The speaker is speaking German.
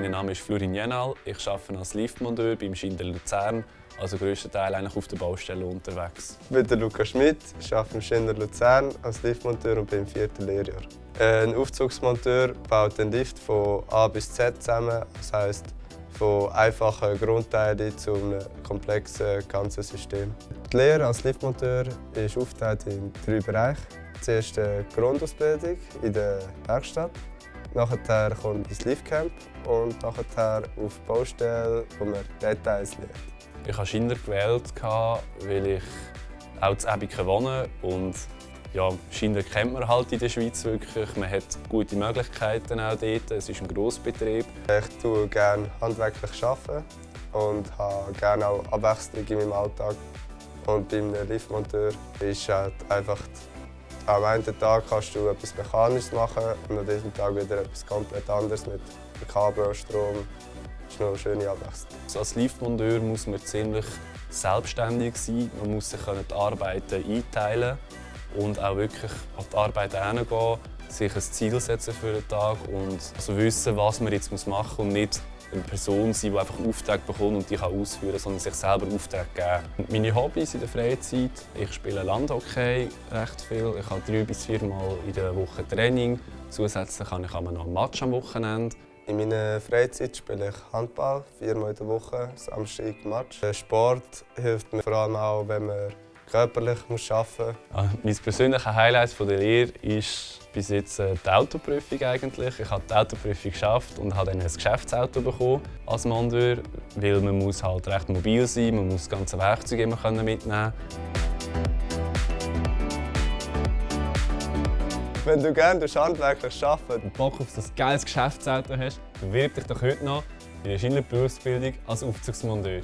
Name ist Florin Jenal. Ich arbeite als Liftmonteur beim Schinder Luzern, also grösstenteils eigentlich auf der Baustelle unterwegs. Ich bin der Lukas Schmidt, ich arbeite im Schinder Luzern als Liftmonteur und bin im vierten Lehrjahr. Ein Aufzugsmonteur baut den Lift von A bis Z zusammen, das heisst von einfachen Grundteilen zu einem komplexen ganzen System. Die Lehre als Liftmonteur ist aufgeteilt in drei Bereiche. Zuerst die Grundausbildung in der Werkstatt. Nachher kommt das Liftcamp und nachher auf die Baustelle, wo man Details lernt. Ich habe Schinder gewählt, weil ich auch in Ebiken wohne und ja, Schinder kennt man halt in der Schweiz wirklich. Man hat gute Möglichkeiten auch dort. Es ist ein Grossbetrieb. Ich arbeite gerne handwerklich arbeiten und habe gerne auch Abwechslung in meinem Alltag. Und beim Liftmonteur ist halt einfach am einen Tag kannst du etwas Mechanisches machen und am nächsten Tag wieder etwas komplett anderes mit Kabel und Strom. Das ist noch eine schöne Abwechslung. Als Liftmonteur muss man ziemlich selbstständig sein. Man muss sich die Arbeiten einteilen und auch wirklich an die Arbeit herangehen, sich ein Ziel setzen für den Tag und also wissen, was man jetzt machen muss und nicht eine Person sein, die einfach Aufträge bekommt und die kann ausführen sondern sich selber Aufträge geben. Meine Hobbys in der Freizeit, ich spiele Landhockey recht viel. Ich habe drei bis vier Mal in der Woche Training. Zusätzlich habe ich noch einen Match am Wochenende. In meiner Freizeit spiele ich Handball, viermal in der Woche, Samstag Match. Der Sport hilft mir vor allem auch, wenn man körperlich muss arbeiten muss. Mein persönliches Highlight der Lehre ist bis jetzt äh, die Autoprüfung eigentlich. Ich habe die Autoprüfung geschafft und habe dann ein Geschäftsauto bekommen als Mondeur, weil man muss halt recht mobil sein, man muss das ganze Werkzeug immer mitnehmen. Wenn du gerne handwerklich arbeiten und Bock auf das geiles Geschäftsauto hast, bewirb dich doch heute noch in der Schindler Berufsbildung als Aufzugsmonteur.